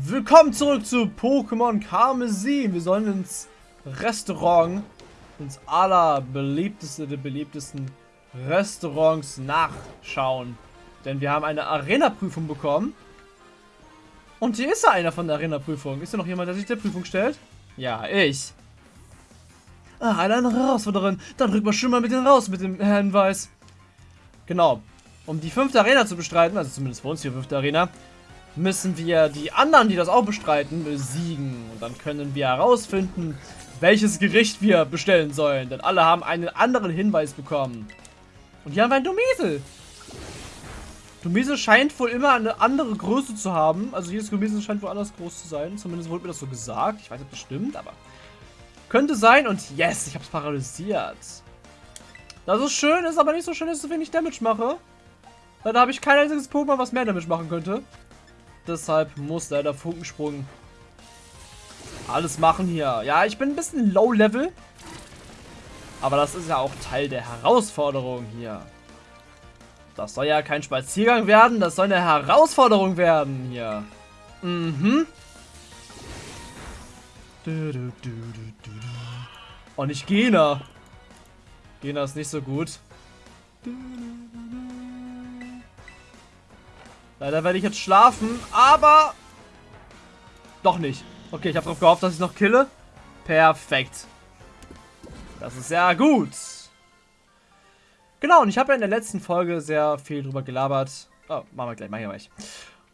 Willkommen zurück zu Pokémon Karmesin. Wir sollen ins Restaurant, ins allerbeliebteste der beliebtesten Restaurants nachschauen. Denn wir haben eine Arena-Prüfung bekommen. Und hier ist ja einer von der Arena-Prüfung. Ist da noch jemand, der sich der Prüfung stellt? Ja, ich. Ah, eine Herausforderin. Dann rück mal schon mal mit den raus mit dem Hinweis. Genau. Um die fünfte Arena zu bestreiten, also zumindest für uns die fünfte Arena, müssen wir die anderen, die das auch bestreiten, besiegen. Und dann können wir herausfinden, welches Gericht wir bestellen sollen. Denn alle haben einen anderen Hinweis bekommen. Und hier haben wir ein Domesel. Domesel scheint wohl immer eine andere Größe zu haben. Also jedes Domesel scheint wohl anders groß zu sein. Zumindest wurde mir das so gesagt. Ich weiß nicht, ob das stimmt, aber könnte sein. Und yes, ich habe es paralysiert. Das ist schön, ist aber nicht so schön, dass ich so wenig Damage mache. Leider habe ich kein einziges Pokémon, was mehr Damage machen könnte. Deshalb muss leider Funkensprung alles machen hier. Ja, ich bin ein bisschen low-level. Aber das ist ja auch Teil der Herausforderung hier. Das soll ja kein Spaziergang werden, das soll eine Herausforderung werden hier. Mhm. Und nicht Gena. Gena ist nicht so gut. Leider werde ich jetzt schlafen, aber doch nicht. Okay, ich habe darauf gehofft, dass ich noch kille. Perfekt. Das ist sehr gut. Genau, und ich habe ja in der letzten Folge sehr viel drüber gelabert. Oh, machen wir gleich, machen wir gleich.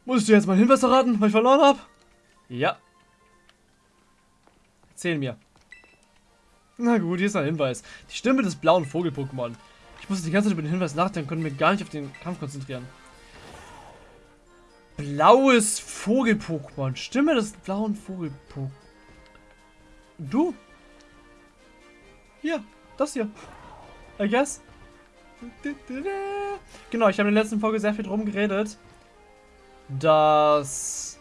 Muss ich dir jetzt mal Hinweis erraten, weil ich verloren habe? Ja. Erzähl mir. Na gut, hier ist ein Hinweis. Die Stimme des blauen Vogel-Pokémon. Ich musste die ganze Zeit über den Hinweis nachdenken, konnte mir gar nicht auf den Kampf konzentrieren. Blaues Vogel-Pokémon. Stimme des blauen Vogel-Pokémon. Du? Hier, das hier. I guess. Genau, ich habe in der letzten Folge sehr viel drum geredet, dass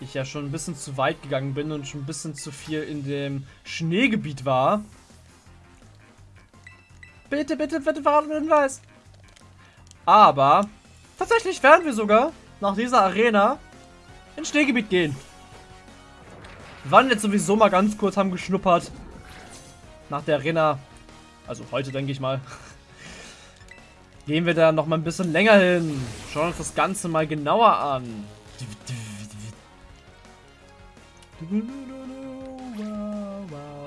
ich ja schon ein bisschen zu weit gegangen bin und schon ein bisschen zu viel in dem Schneegebiet war. Bitte, bitte, bitte verraten mir den Hinweis. Aber Tatsächlich werden wir sogar nach dieser Arena ins Schneegebiet gehen. Wir waren jetzt sowieso mal ganz kurz, haben geschnuppert. Nach der Arena. Also heute, denke ich mal. Gehen wir da noch mal ein bisschen länger hin. Schauen uns das Ganze mal genauer an.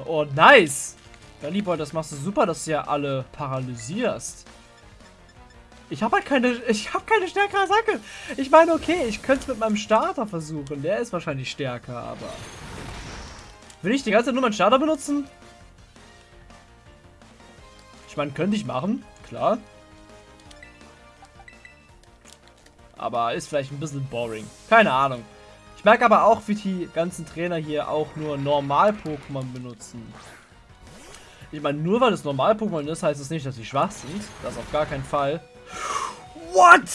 Oh, nice. Ja, Lieber, das machst du super, dass du ja alle paralysierst. Ich habe halt keine, ich habe keine stärkere Attacke. Ich meine, okay, ich könnte es mit meinem Starter versuchen. Der ist wahrscheinlich stärker, aber... Will ich die ganze Zeit nur meinen Starter benutzen? Ich meine, könnte ich machen, klar. Aber ist vielleicht ein bisschen boring. Keine Ahnung. Ich merke aber auch, wie die ganzen Trainer hier auch nur Normal-Pokémon benutzen. Ich meine, nur weil es Normal-Pokémon ist, heißt es nicht, dass sie schwach sind. Das auf gar keinen Fall. What?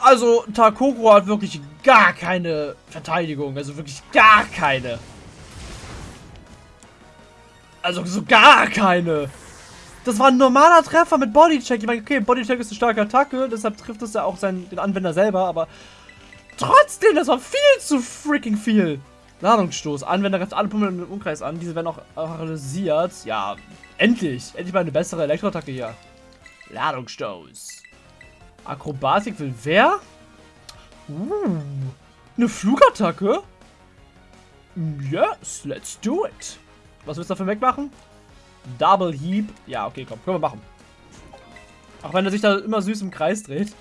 Also, Takoko hat wirklich gar keine Verteidigung. Also wirklich gar keine. Also so gar keine. Das war ein normaler Treffer mit Bodycheck. Ich meine, okay, Bodycheck ist eine starke Attacke, deshalb trifft es ja auch seinen, den Anwender selber, aber trotzdem, das war viel zu freaking viel. Ladungsstoß. Anwender greift alle Pummel im Umkreis an. Diese werden auch paralysiert. Ja, endlich. Endlich mal eine bessere Elektroattacke hier. Ladungsstoß. Akrobatik will wer? Uh, eine Flugattacke? Yes, let's do it. Was willst du dafür wegmachen? Double Heap. Ja, okay, komm, können wir machen. Auch wenn er sich da immer süß im Kreis dreht.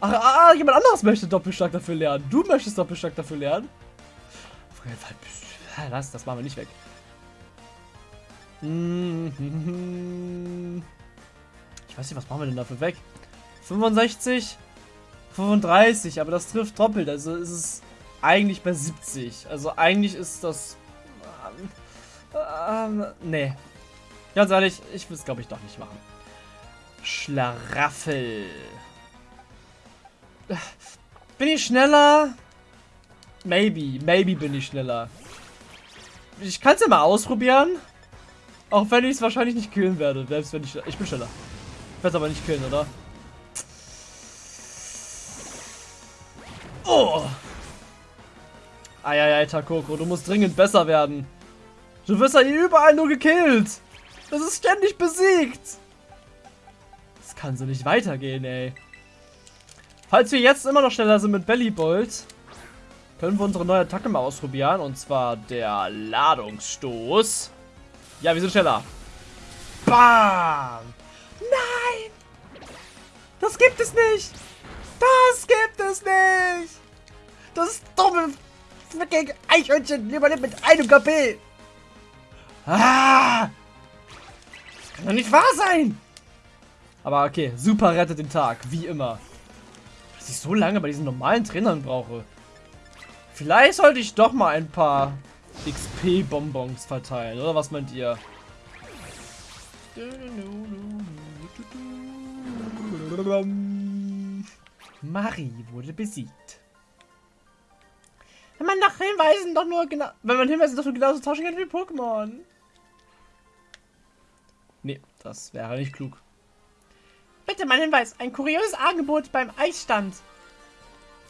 Ach, ah, jemand anderes möchte Doppelstark dafür lernen. Du möchtest Doppelstark dafür lernen? Fall. Das, das machen wir nicht weg. Ich weiß nicht, was machen wir denn dafür weg? 65? 35, aber das trifft doppelt. Also ist es eigentlich bei 70. Also eigentlich ist das... Ähm, ähm, nee. Ganz ehrlich, ich will es glaube ich doch nicht machen. Schlaraffel. Bin ich schneller? Maybe, maybe bin ich schneller. Ich kann es ja mal ausprobieren. Auch wenn ich es wahrscheinlich nicht killen werde. Selbst wenn ich... Ich bin schneller. Ich werde es aber nicht killen, oder? Oh! Eieiei, Takoko, du musst dringend besser werden. Du wirst ja hier überall nur gekillt. Das ist ständig besiegt. Das kann so nicht weitergehen, ey. Falls wir jetzt immer noch schneller sind mit Bellybolt, können wir unsere neue Attacke mal ausprobieren. Und zwar der Ladungsstoß. Ja, wir sind schneller. Bam! Nein! Das gibt es nicht! Das gibt es nicht! Das dumme fucking Eichhörnchen überlebt mit einem KP! Ah! Das kann doch nicht wahr sein! Aber okay, super rettet den Tag, wie immer. Was ich so lange bei diesen normalen Trainern brauche. Vielleicht sollte ich doch mal ein paar XP-Bonbons verteilen, oder was meint ihr? Marie wurde besiegt. Wenn man nach Hinweisen doch nur genau. Wenn man Hinweisen doch nur genauso tauschen kann wie Pokémon. Nee, das wäre nicht klug. Bitte mein Hinweis, ein kurioses Angebot beim Eisstand.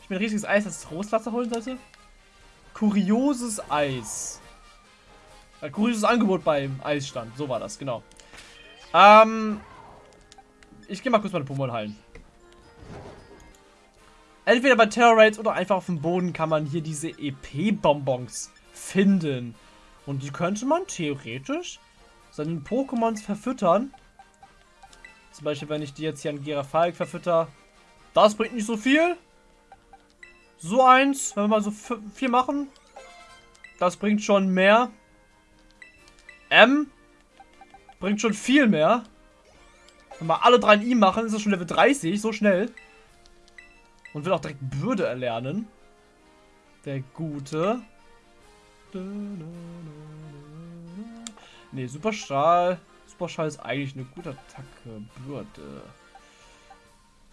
Ich mir ein riesiges Eis als Trostwasser holen sollte. Kurioses Eis. Ein kurioses Angebot beim Eisstand. So war das, genau. Ähm. Ich gehe mal kurz meine Pokémon heilen. Entweder bei Terror Raids oder einfach auf dem Boden kann man hier diese EP-Bonbons finden. Und die könnte man theoretisch seinen Pokémons verfüttern. Zum Beispiel, wenn ich die jetzt hier an Girafalk verfütter. Das bringt nicht so viel. So eins, wenn wir mal so vier machen. Das bringt schon mehr. M bringt schon viel mehr. Wenn wir alle drei in ihm machen, ist das schon Level 30, so schnell. Und will auch direkt Bürde erlernen. Der Gute. Ne, Superstrahl. Superstrahl ist eigentlich eine gute Attacke. Bürde.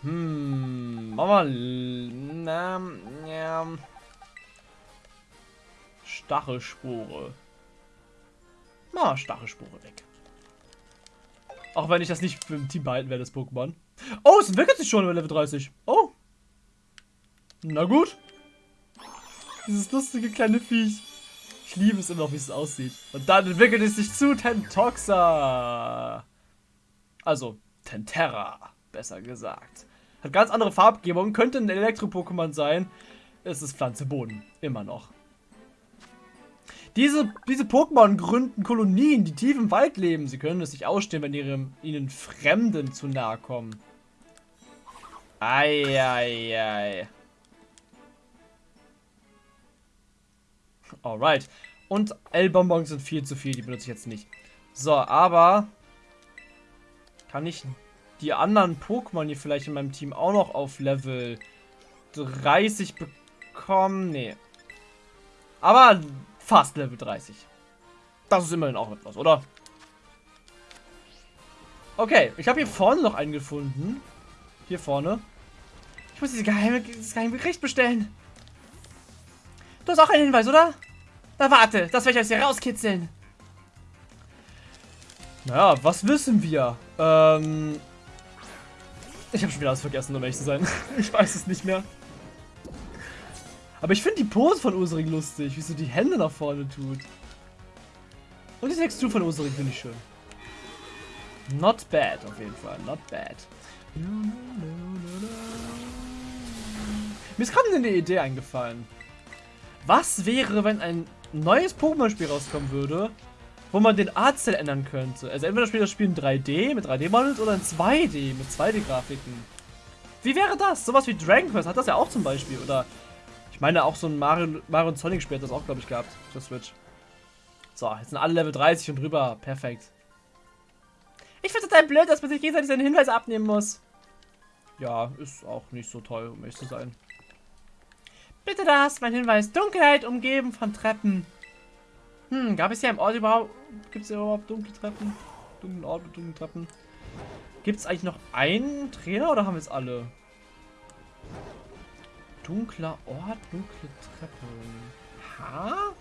Hm. Machen wir. Na, ja. Stachelspore. Na, Stachelspore weg. Auch wenn ich das nicht für im Team behalten werde, das Pokémon. Oh, es entwickelt sich schon über Level 30. Oh. Na gut. Dieses lustige kleine Viech. Ich liebe es immer noch, wie es aussieht. Und dann entwickelt es sich zu Tentoxa. Also, Tentera, besser gesagt. Hat ganz andere Farbgebung, könnte ein Elektro-Pokémon sein. Es ist Pflanze Boden, immer noch. Diese, diese Pokémon gründen Kolonien, die tief im Wald leben. Sie können es nicht ausstehen, wenn ihre, ihnen Fremden zu nahe kommen. Eieiei. Ei, ei. Alright. Und L-Bonbons sind viel zu viel, die benutze ich jetzt nicht. So, aber kann ich die anderen Pokémon hier vielleicht in meinem Team auch noch auf Level 30 bekommen? Nee. Aber fast Level 30. Das ist immerhin auch etwas, oder? Okay, ich habe hier vorne noch einen gefunden. Hier vorne. Ich muss diese geheime, dieses geheime Gericht bestellen. Du hast auch einen Hinweis, oder? Na warte, das werde ich aus hier rauskitzeln. Naja, was wissen wir? Ähm... Ich habe schon wieder alles vergessen, um ehrlich zu sein. ich weiß es nicht mehr. Aber ich finde die Pose von Ursring lustig, wie sie die Hände nach vorne tut. Und die Textur von Ursring finde ich schön. Not bad, auf jeden Fall. Not bad. Mir ist gerade eine Idee eingefallen. Was wäre, wenn ein neues Pokémon-Spiel rauskommen würde, wo man den Artstyle ändern könnte? Also entweder spielt das Spiel in 3D mit 3D-Models oder in 2D mit 2D-Grafiken. Wie wäre das? Sowas wie Dragon Quest hat das ja auch zum Beispiel. Oder ich meine auch so ein Mario, Mario und Sonic Spiel hat das auch, glaube ich, gehabt. Für Switch. So, jetzt sind alle Level 30 und drüber. Perfekt. Ich finde total blöd, dass man sich gegenseitig seine Hinweise abnehmen muss. Ja, ist auch nicht so toll, um ehrlich zu sein. Bitte das, mein Hinweis. Dunkelheit umgeben von Treppen. Hm, gab es hier im Ort überhaupt... Gibt es hier überhaupt dunkle Treppen? Dunklen Ort mit dunklen Treppen. Gibt es eigentlich noch einen Trainer oder haben wir es alle? Dunkler Ort, dunkle Treppen. Ha?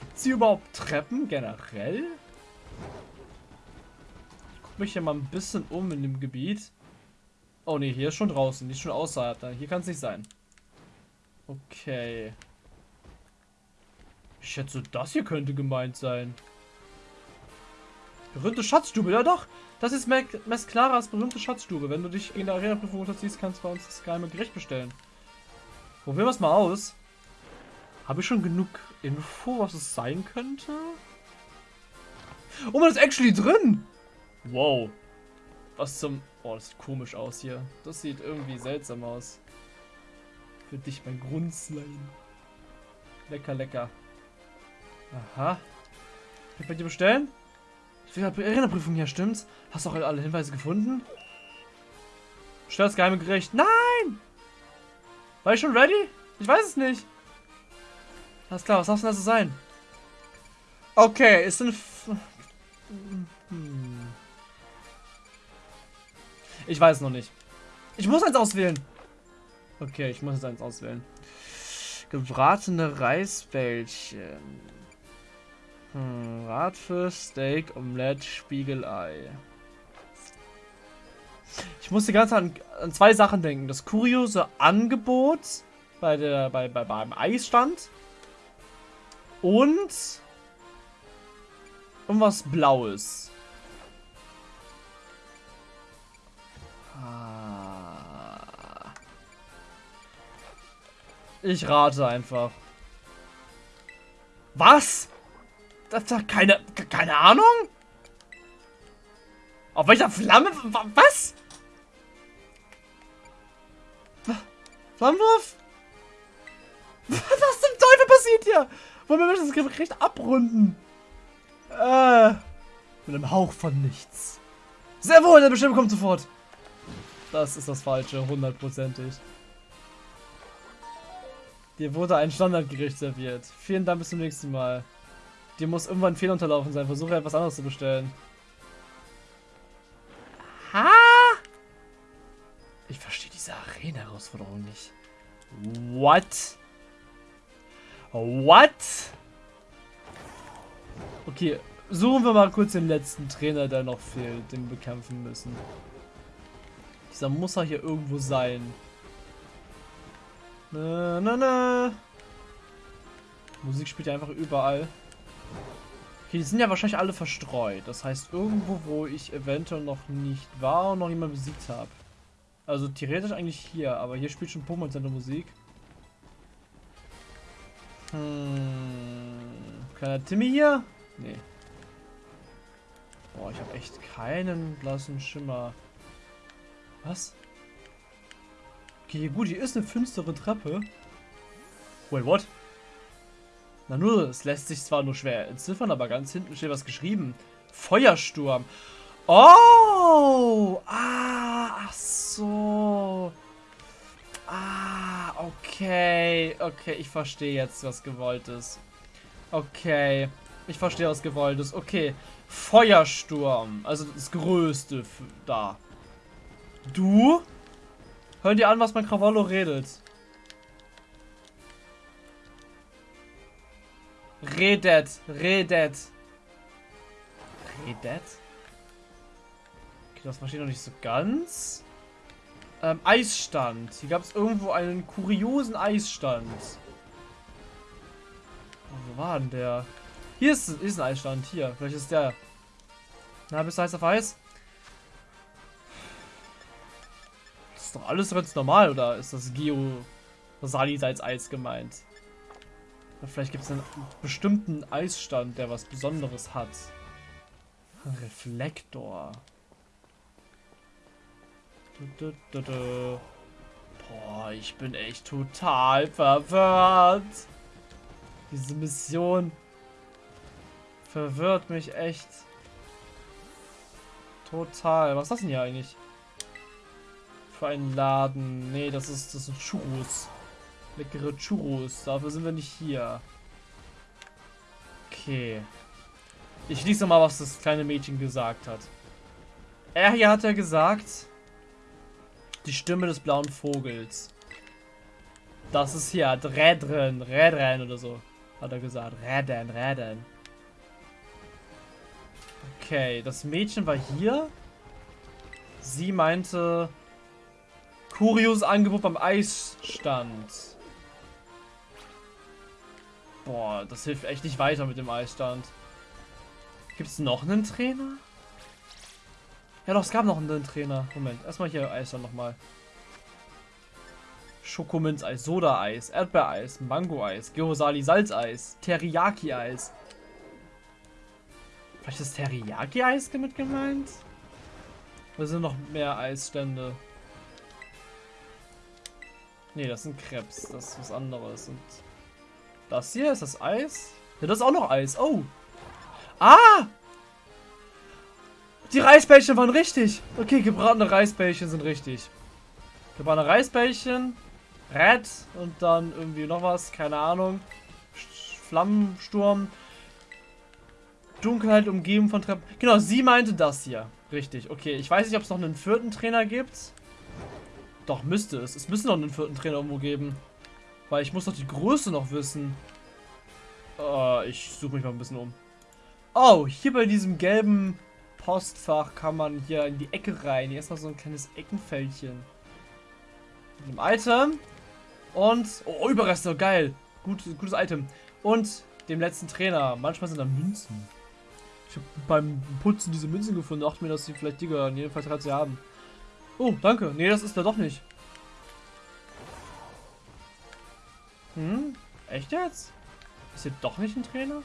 Gibt es hier überhaupt Treppen generell? Ich gucke mich hier mal ein bisschen um in dem Gebiet. Oh ne, hier ist schon draußen. Ist schon außerhalb. Hier kann es nicht sein. Okay. Ich schätze, das hier könnte gemeint sein. Berühmte Schatzstube, ja doch. Das ist Mesclaras berühmte Schatzstube. Wenn du dich in der Arena-Prüfung unterziehst, kannst du bei uns das geheime Gericht bestellen. Probieren wir es mal aus. Habe ich schon genug Info, was es sein könnte? Oh, man ist actually drin! Wow. Was zum... Oh, das sieht komisch aus hier. Das sieht irgendwie seltsam aus. Für dich, mein Grundslime. Lecker, lecker. Aha. Kann ich bei dir bestellen? Ich will Erinnerprüfung hier, stimmt's? Hast du auch alle Hinweise gefunden? Stell das geheime Gericht. Nein! War ich schon ready? Ich weiß es nicht. Alles klar, was darf denn das sein? Okay, ist ein... Hm. Ich weiß noch nicht. Ich muss eins auswählen. Okay, ich muss jetzt eins auswählen. Gebratene Reisbällchen. Hm, Radfisch, Steak, Omelette, Spiegelei. Ich muss die ganze Zeit an, an, zwei Sachen denken. Das kuriose Angebot bei der, bei, bei, beim Eisstand. Und irgendwas Blaues. Ich rate einfach. Was? Das doch keine, keine Ahnung? Auf welcher Flamme? Was? Flammenwurf? Was zum Teufel passiert hier? Wollen wir das Gericht abrunden? Äh, mit einem Hauch von nichts. Sehr wohl, der Bestimmung kommt sofort. Das ist das Falsche, hundertprozentig. Dir wurde ein Standardgericht serviert. Vielen Dank, bis zum nächsten Mal. Dir muss irgendwann ein Fehler unterlaufen sein. Versuche etwas anderes zu bestellen. Ha! Ich verstehe diese Arena-Herausforderung nicht. What? What? Okay, suchen wir mal kurz den letzten Trainer, der noch fehlt, den wir bekämpfen müssen. Dieser muss er hier irgendwo sein. Na, na, na. Musik spielt ja einfach überall. Okay, die sind ja wahrscheinlich alle verstreut. Das heißt, irgendwo, wo ich eventuell noch nicht war und noch niemand besiegt habe. Also theoretisch eigentlich hier, aber hier spielt schon Pokémon Center Musik. Hm. Kleiner Timmy hier? Nee. Boah, ich habe echt keinen blassen Schimmer. Was? Okay, gut, hier ist eine finstere Treppe. Wait, what? Na nur, es lässt sich zwar nur schwer entziffern, aber ganz hinten steht was geschrieben. Feuersturm. Oh! Ah, ach so. Ah, okay. Okay, ich verstehe jetzt, was gewollt ist. Okay. Ich verstehe, was gewollt ist. Okay. Feuersturm. Also das Größte da. Du? Hören dir an, was mein Krawallo redet. Redet, redet. Redet? Okay, das verstehe ich noch nicht so ganz. Ähm, Eisstand. Hier gab es irgendwo einen kuriosen Eisstand. Oh, wo war denn der? Hier ist, ist ein Eisstand. Hier. Vielleicht ist der. Na, bist du heiß auf Eis? ist doch alles ganz normal, oder ist das Geo Saliseits Eis gemeint? Vielleicht gibt es einen bestimmten Eisstand, der was Besonderes hat. Reflektor. Du, du, du, Boah, ich bin echt total verwirrt. Diese Mission verwirrt mich echt. Total. Was ist das denn hier eigentlich? für einen Laden? Nee, das ist das sind Churros. Leckere Churros. Dafür sind wir nicht hier. Okay. Ich lese mal, was das kleine Mädchen gesagt hat. Er hier hat ja gesagt, die Stimme des blauen Vogels. Das ist hier Rädren, Rädren oder so. Hat er gesagt. Rädern, Rädern. Okay, das Mädchen war hier. Sie meinte, Kurios Angebot beim Eisstand. Boah, das hilft echt nicht weiter mit dem Eisstand. Gibt es noch einen Trainer? Ja doch, es gab noch einen Trainer. Moment, erstmal hier Eisstand nochmal. Schokominz-Eis, Soda-Eis, Erdbeereis, Mango-Eis, Gyosali Salzeis, Teriyaki-Eis. Vielleicht ist Teriyaki-Eis damit gemeint? Oder sind noch mehr Eisstände? Ne, das sind Krebs. Das ist was anderes. Und das hier ist das Eis? Ja, das ist auch noch Eis. Oh. Ah! Die Reisbällchen waren richtig. Okay, gebratene Reisbällchen sind richtig. Gebratene Reisbällchen, Red und dann irgendwie noch was, keine Ahnung. Flammensturm. Dunkelheit umgeben von Treppen. Genau, sie meinte das hier. Richtig, okay. Ich weiß nicht, ob es noch einen vierten Trainer gibt. Doch, müsste es. Es müsste noch einen vierten Trainer irgendwo geben. Weil ich muss doch die Größe noch wissen. Uh, ich suche mich mal ein bisschen um. Oh, hier bei diesem gelben Postfach kann man hier in die Ecke rein. Hier ist noch so ein kleines Eckenfältchen. Mit einem Item. Und, oh, Überreste, geil. Gut, gutes Item. Und dem letzten Trainer. Manchmal sind da Münzen. Ich habe beim Putzen diese Münzen gefunden. Dachte mir, dass sie vielleicht die gehören. Jedenfalls hat sie haben. Oh, danke. Nee, das ist er doch nicht. Hm? Echt jetzt? Ist hier doch nicht ein Trainer?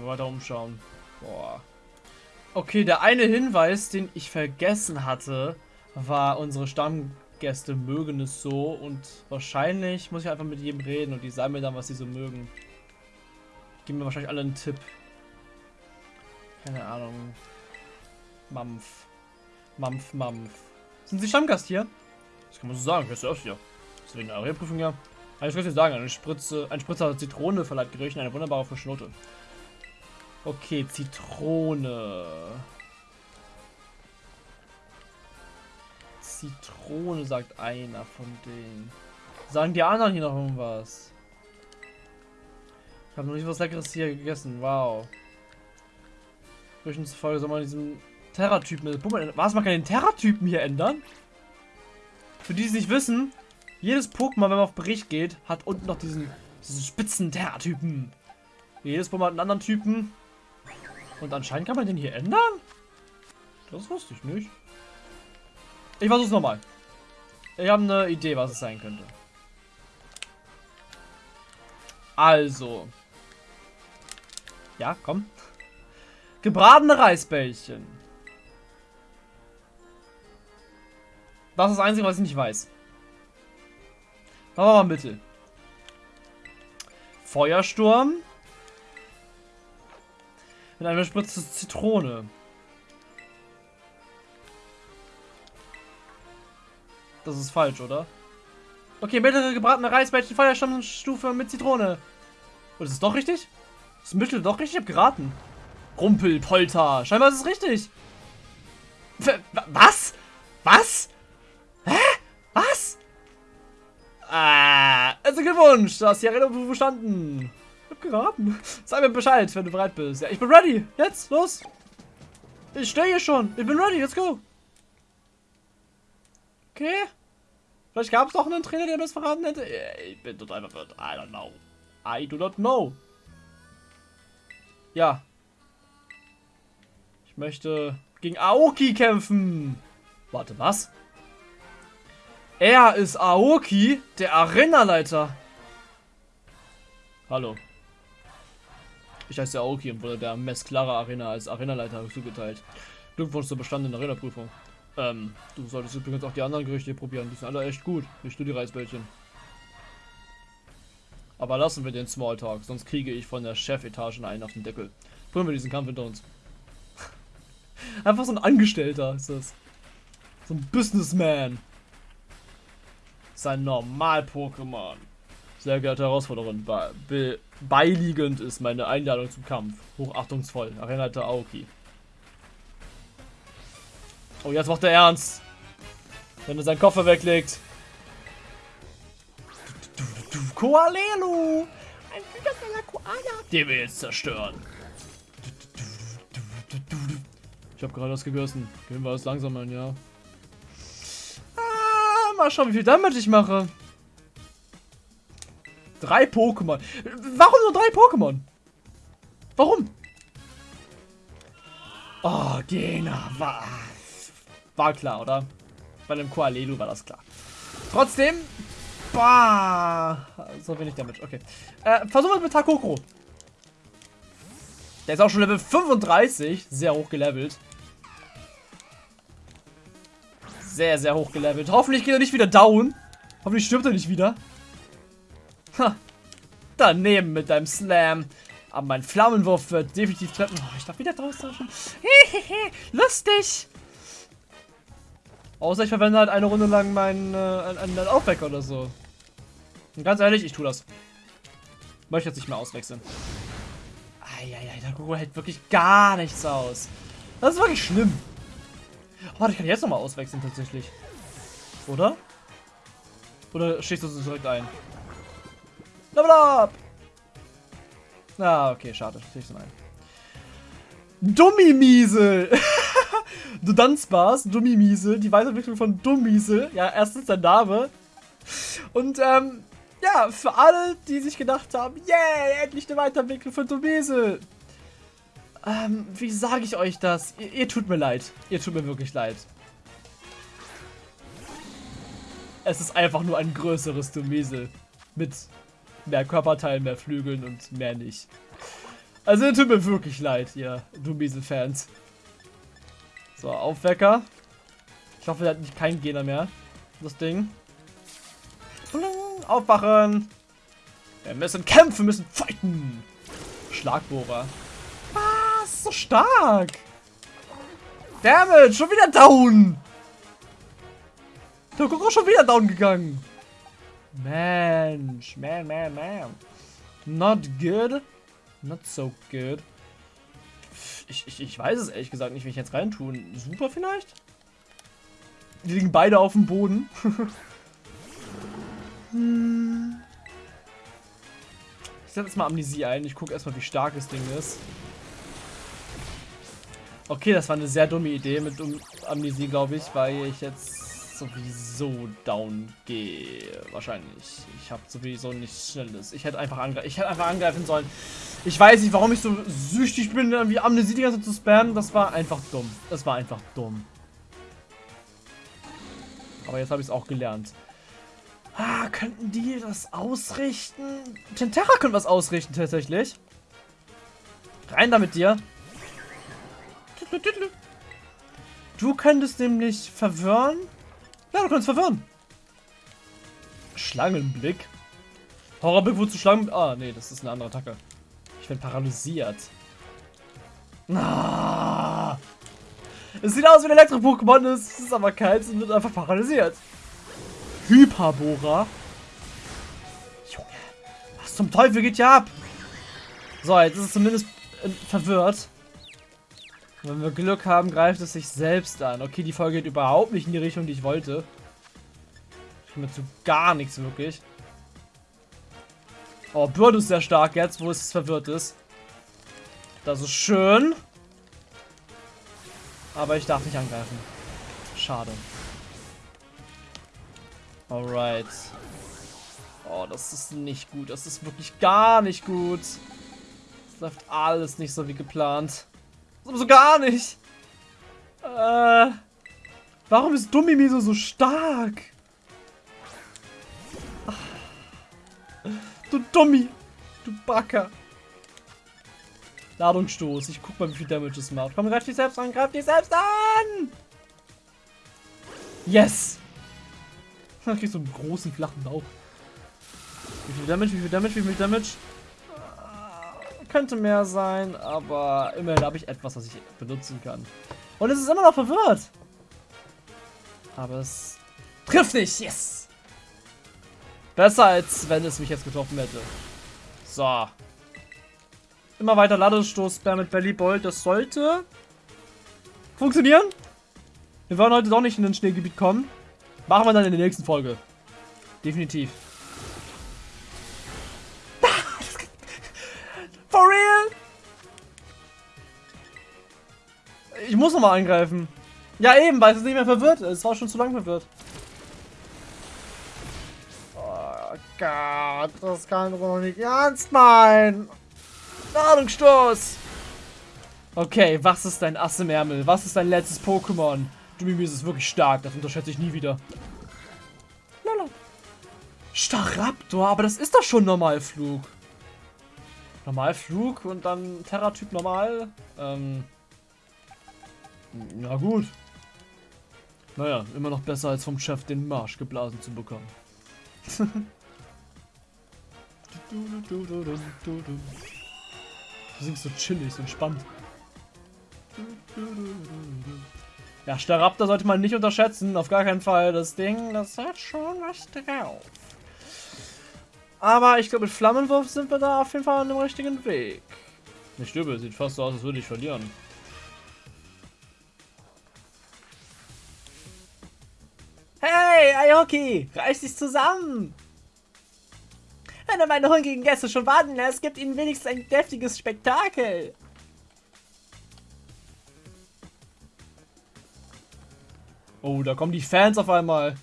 Weiter umschauen. Boah. Okay, der eine Hinweis, den ich vergessen hatte, war, unsere Stammgäste mögen es so und wahrscheinlich muss ich einfach mit jedem reden und die sagen mir dann, was sie so mögen. Geben mir wahrscheinlich alle einen Tipp. Keine Ahnung. Mampf. Mampf, Mampf. Sind Sie Stammgast hier? Das kann man so sagen, hörst du öfter hier. Deswegen eine Prüfung ja. Also ich würde sagen, eine Spritze, ein Spritzer Zitrone verleiht Gerüchen eine wunderbare frische Note. Okay, Zitrone. Zitrone, sagt einer von denen. Sagen die anderen hier noch irgendwas? Ich habe noch nicht was Leckeres hier gegessen. Wow. Gerüchen zufolge soll man diesen Terra-Typen... Was, man kann den Terra-Typen hier ändern? Für die, die es nicht wissen, jedes Pokémon, wenn man auf Bericht geht, hat unten noch diesen, diesen spitzen Terra-Typen. Jedes Pokémon hat einen anderen Typen. Und anscheinend kann man den hier ändern? Das wusste ich nicht. Ich versuch's nochmal. Ich habe eine Idee, was es sein könnte. Also. Ja, komm. Gebratene Reisbällchen. Das ist das Einzige, was ich nicht weiß. Machen wir mal Mittel. Feuersturm. Mit einer Spritze Zitrone. Das ist falsch, oder? Okay, mittlere gebratene Reisbällchen, Feuersturmstufe mit Zitrone. Und ist es doch richtig? Ist Mittel doch richtig? Ich hab geraten. Rumpelpolter. Scheinbar ist es richtig. Was? Was? Hä? Was? Ah, also Glückwunsch, du hast die Erinnerung verstanden. Ich hab geraten. Sag mir Bescheid, wenn du bereit bist. Ja, ich bin ready. Jetzt, los. Ich stehe hier schon. Ich bin ready, let's go. Okay. Vielleicht gab es doch einen Trainer, der das verraten hätte. Ich bin total verwirrt. I don't know. I do not know. Ja. Ich möchte gegen Aoki kämpfen. Warte, was? Er ist Aoki, der Arenaleiter. Hallo. Ich heiße Aoki und wurde der Mesclara Arena als Arenaleiter zugeteilt. Glückwunsch zur bestandenen Arena-Prüfung. Ähm, du solltest übrigens auch die anderen Gerichte probieren. Die sind alle echt gut. Nicht nur die Reisbällchen. Aber lassen wir den Smalltalk, sonst kriege ich von der Chefetage einen auf den Deckel. Bringen wir diesen Kampf hinter uns. Einfach so ein Angestellter ist das. So ein Businessman. Sein Normal-Pokémon. Sehr geehrte Herausforderin, be beiliegend ist meine Einladung zum Kampf. Hochachtungsvoll, Arenaleiter Aoki. Oh, jetzt macht er ernst. Wenn er seinen Koffer weglegt. Koalelu! Ein wundervoller Koala! Den wir jetzt zerstören. Ich habe gerade was gegessen. Gehen wir es langsam an, ja. Mal schauen, wie viel Damage ich mache. Drei Pokémon. Warum nur drei Pokémon? Warum? Oh, Gena. War, war klar, oder? Bei dem Koalelu war das klar. Trotzdem. Bah, so wenig Damage. Okay. Äh, versuchen wir mit Takoko. Der ist auch schon Level 35. Sehr hoch gelevelt. Sehr, sehr hoch gelevelt. Hoffentlich geht er nicht wieder down. Hoffentlich stirbt er nicht wieder. Ha. Daneben mit deinem Slam. Aber mein Flammenwurf wird definitiv treffen. Oh, ich darf wieder draußen. Lustig. Außer ich verwende halt eine Runde lang meinen, äh, einen, Aufwecker oder so. Und ganz ehrlich, ich tue das. Möchte jetzt nicht mehr auswechseln. Eieiei, der Google hält wirklich gar nichts aus. Das ist wirklich schlimm. Warte, ich kann jetzt nochmal auswechseln tatsächlich. Oder? Oder schießt du direkt ein? Level up! Ah, okay, schade. Schießt du ein. Dummimiesel! du Dunspars, Dummimiesel, die Weiterentwicklung von Dummmiesel. Ja, erstens der Name. Und, ähm, ja, für alle, die sich gedacht haben, yay, endlich eine Weiterentwicklung von Dummmiesel. Ähm, wie sage ich euch das? Ihr, ihr, tut mir leid. Ihr tut mir wirklich leid. Es ist einfach nur ein größeres Dummesel. Mit mehr Körperteilen, mehr Flügeln und mehr nicht. Also ihr tut mir wirklich leid, ihr Dummesel-Fans. So, Aufwecker. Ich hoffe, er hat nicht keinen Gegner mehr. Das Ding. Aufwachen! Wir müssen kämpfen, müssen fighten! Schlagbohrer stark. Damage, schon wieder down. Der Koko schon wieder down gegangen. Mensch, man, man, man. Not good. Not so good. Ich, ich, ich weiß es ehrlich gesagt nicht, wie ich jetzt reintun. Super vielleicht? Die liegen beide auf dem Boden. hm. Ich setze jetzt mal Amnesie ein. Ich gucke erstmal, wie stark das Ding ist. Okay, das war eine sehr dumme Idee mit Amnesie, glaube ich, weil ich jetzt sowieso down gehe. Wahrscheinlich. Ich habe sowieso nichts Schnelles. Ich hätte einfach, angre ich einfach angreifen sollen. Ich weiß nicht, warum ich so süchtig bin, wie Amnesie die ganze Zeit zu spammen. Das war einfach dumm. Das war einfach dumm. Aber jetzt habe ich es auch gelernt. Ah, könnten die das ausrichten? Tentera könnte was ausrichten, tatsächlich. Rein da mit dir. Du könntest nämlich verwirren. Ja, du könntest verwirren. Schlangenblick. Horrorblick, wozu Schlangen... Ah, nee, das ist eine andere Attacke. Ich bin paralysiert. Ah. Es sieht aus wie ein Elektro-Pokémon, es ist aber kalt und wird einfach paralysiert. Hyperbora. Junge, was zum Teufel geht hier ab? So, jetzt ist es zumindest äh, verwirrt. Wenn wir Glück haben, greift es sich selbst an. Okay, die Folge geht überhaupt nicht in die Richtung, die ich wollte. Ich komme zu gar nichts wirklich. Oh, Bird ist sehr stark jetzt, wo es verwirrt ist. Das ist schön. Aber ich darf nicht angreifen. Schade. Alright. Oh, das ist nicht gut. Das ist wirklich gar nicht gut. Das läuft alles nicht so wie geplant. So gar nicht. Äh, warum ist Dummimiso so stark? Du Dummi. Du Backer. Ladungsstoß. Ich guck mal, wie viel Damage es macht. Komm, greif dich selbst an. Greif dich selbst an. Yes. Dann kriegst du einen großen, flachen Bauch. Wie viel Damage, wie viel Damage, wie viel Damage? Könnte mehr sein, aber immerhin habe ich etwas, was ich benutzen kann. Und es ist immer noch verwirrt. Aber es trifft nicht. Yes. Besser, als wenn es mich jetzt getroffen hätte. So. Immer weiter Ladestoß mit Belly Bolt. Das sollte funktionieren. Wir wollen heute doch nicht in ein Schneegebiet kommen. Machen wir dann in der nächsten Folge. Definitiv. For real? Ich muss nochmal angreifen. Ja, eben, weil es nicht mehr verwirrt ist. Es war schon zu lang verwirrt. Oh Gott, das kann doch nicht ernst meinen. Ladungsstoß. Okay, was ist dein Ass im Ärmel? Was ist dein letztes Pokémon? Du Mimi ist wirklich stark, das unterschätze ich nie wieder. Lala. Staraptor, aber das ist doch schon Normalflug. Normalflug und dann Terra-Typ normal. Ähm, ja gut. Naja, immer noch besser als vom Chef den Marsch geblasen zu bekommen. du singst so chillig, so entspannt. Ja, Staraptor sollte man nicht unterschätzen, auf gar keinen Fall. Das Ding, das hat schon was drauf. Aber ich glaube, mit Flammenwurf sind wir da auf jeden Fall an dem richtigen Weg. Nicht übel, sieht fast so aus, als würde ich verlieren. Hey, Aoki, reiß dich zusammen! Wenn er meine hungrigen Gäste schon warten lässt, gibt ihnen wenigstens ein deftiges Spektakel. Oh, da kommen die Fans auf einmal.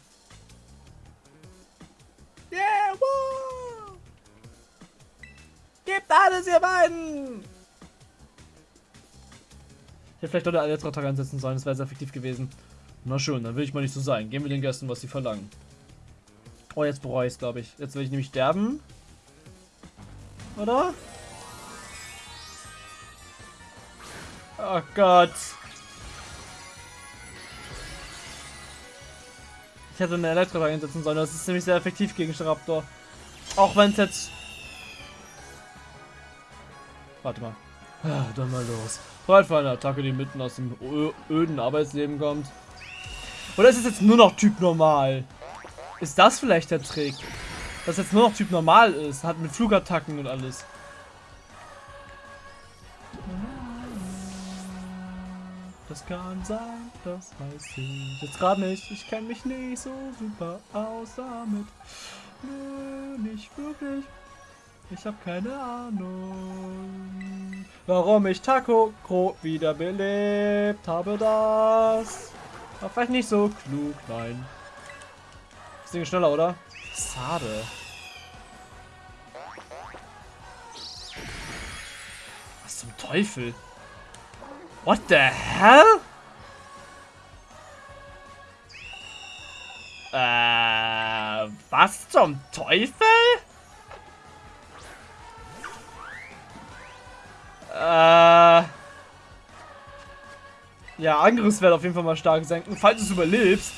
Alles, ihr beiden! Hätte vielleicht doch eine Elektroattacke einsetzen sollen, das wäre sehr effektiv gewesen. Na schön, dann will ich mal nicht so sein. Gehen wir den Gästen, was sie verlangen. Oh, jetzt bereue ich es, glaube ich. Jetzt will ich nämlich sterben. Oder? Oh Gott. Ich hätte eine Elektro einsetzen sollen. Das ist nämlich sehr effektiv gegen Staraptor. Auch wenn es jetzt... Warte mal. Ah, dann mal los. Bereit für eine Attacke, die mitten aus dem öden Arbeitsleben kommt. Oder ist es jetzt nur noch Typ normal? Ist das vielleicht der Trick? Dass jetzt nur noch Typ normal ist. Hat mit Flugattacken und alles. Das kann sein, das weiß ich jetzt gerade nicht. Ich kenne mich nicht so super aus damit. Nö, nicht wirklich. Ich habe keine Ahnung. Warum ich Taco Kro wiederbelebt habe das. War vielleicht nicht so klug, nein. Das Ding schneller, oder? Schade. Was zum Teufel? What the hell? Äh, was zum Teufel? Äh... Ja, Angriffswert auf jeden Fall mal stark senken, falls du es überlebst.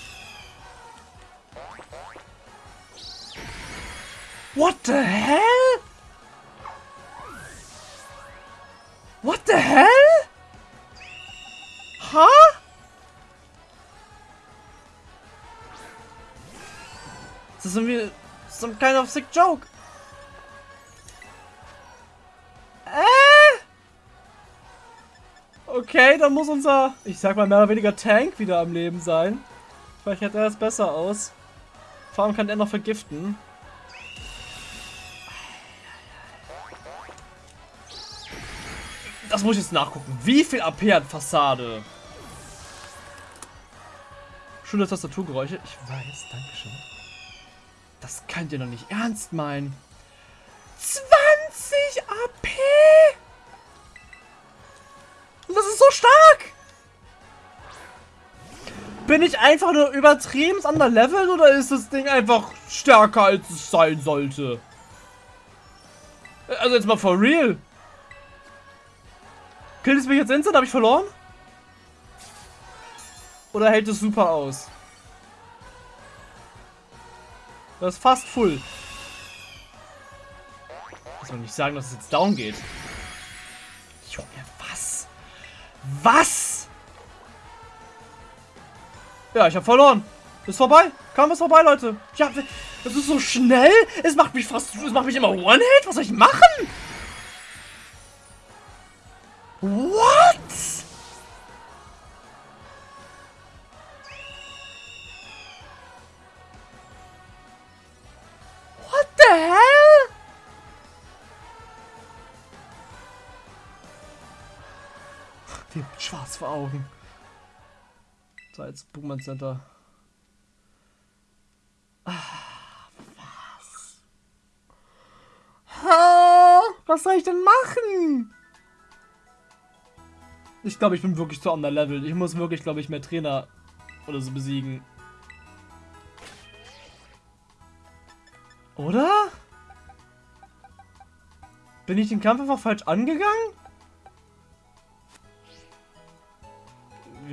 What the hell? What the hell? Huh? Das ist irgendwie some kind of sick joke. Okay, dann muss unser, ich sag mal mehr oder weniger Tank wieder am Leben sein. Vielleicht hätte er es besser aus. Vor allem kann er noch vergiften. Das muss ich jetzt nachgucken. Wie viel AP hat Fassade? Schöne Tastaturgeräusche. Ich weiß, danke schön. Das könnt ihr noch nicht ernst meinen. 20 AP! Bin ich einfach nur übertrieben an oder ist das Ding einfach stärker als es sein sollte? Also jetzt mal for real. Killt es mich jetzt instant? Habe ich verloren? Oder hält es super aus? Das ist fast full. Ich soll nicht sagen, dass es jetzt down geht. Junge, was? Ja, ich habe verloren. Ist vorbei. Kam was vorbei, Leute. Ja, das ist so schnell. Es macht mich fast, es macht mich immer One-Hit. Was soll ich machen? What? What the hell? Wie schwarz vor Augen. So, jetzt Pokémon Center. Ah, was? Ha, was soll ich denn machen? Ich glaube, ich bin wirklich zu underleveled. Ich muss wirklich, glaube ich, mehr Trainer oder so besiegen. Oder? Bin ich den Kampf einfach falsch angegangen?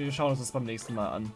Wir schauen uns das beim nächsten Mal an.